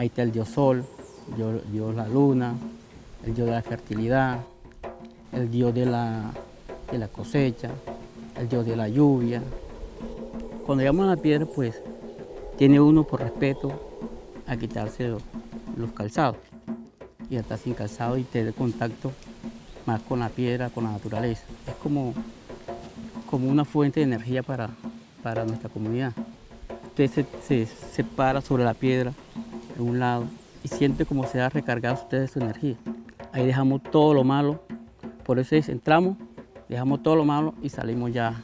Ahí está el dios sol, el dios, dios la luna, el dios de la fertilidad, el dios de la, de la cosecha, el dios de la lluvia. Cuando llegamos a la piedra, pues tiene uno por respeto a quitarse los, calzados y estar sin calzado y tener contacto más con la piedra, con la naturaleza. Es como, como una fuente de energía para, para nuestra comunidad. Usted se, se, se para sobre la piedra en un lado y siente como se ha recargado usted de su energía. Ahí dejamos todo lo malo, por eso es, entramos, dejamos todo lo malo y salimos ya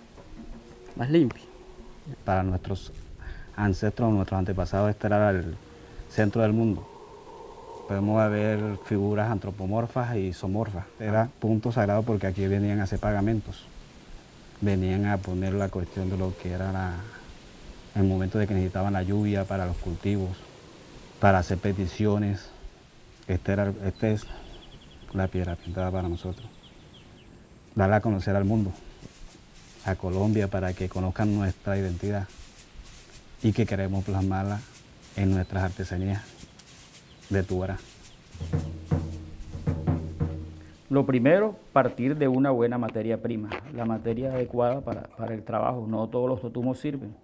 más limpios. Para nuestros ancestros, nuestros antepasados, este era el centro del mundo. Podemos ver figuras antropomorfas y isomorfas. Era punto sagrado porque aquí venían a hacer pagamentos. Venían a poner la cuestión de lo que era el momento de que necesitaban la lluvia para los cultivos, para hacer peticiones. Era, este es la piedra pintada para nosotros. Darla a conocer al mundo, a Colombia, para que conozcan nuestra identidad y que queremos plasmarla en nuestras artesanías de Tubará. Lo primero, partir de una buena materia prima, la materia adecuada para, para el trabajo. No todos los totumos sirven,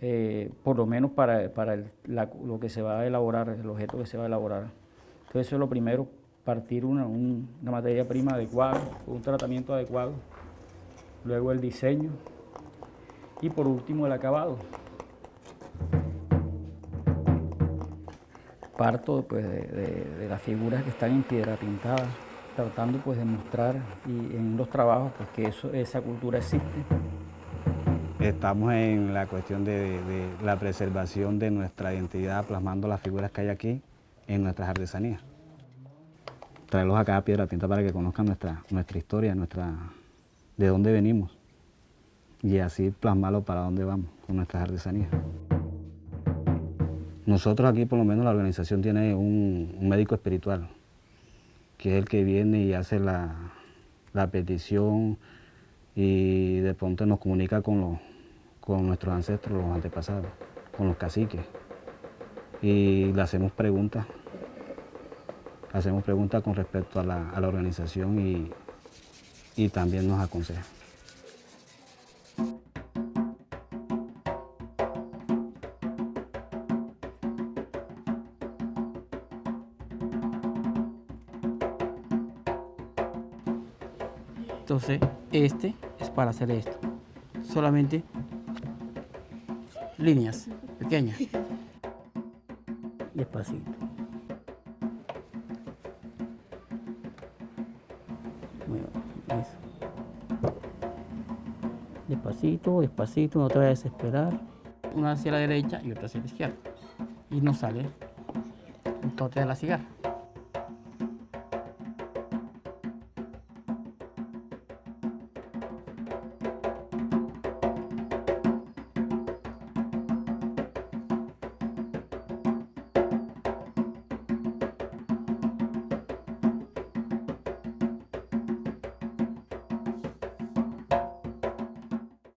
eh, por lo menos para, para lo que se va a elaborar, el objeto que se va a elaborar. Entonces eso es lo primero, partir una, un, una materia prima adecuada, un tratamiento adecuado, luego el diseño y por último el acabado. parto pues, de, de, de, las figuras que están en piedra pintada, tratando pues, de mostrar y en los trabajos pues, que eso, esa cultura existe. Estamos en la cuestión de, la preservación de nuestra identidad, plasmando las figuras que hay aquí en nuestras artesanías. Traerlos acá a Piedra Tinta para que conozcan nuestra, nuestra historia, nuestra, de dónde venimos y así plasmarlo para dónde vamos con nuestras artesanías. Nosotros aquí, por lo menos, la organización tiene un, un médico espiritual, que es el que viene y hace la, la, petición y de pronto nos comunica con, los, con nuestros ancestros, los antepasados, con los caciques. Y le hacemos preguntas, hacemos preguntas con respecto a la, organización y, y también nos aconseja. Entonces, este es para hacer esto. Solamente líneas pequeñas. Despacito. Eso. Despacito, despacito, no te vayas a desesperar. Una hacia la derecha y otra hacia la izquierda. Y no sale el tote de la cigarra.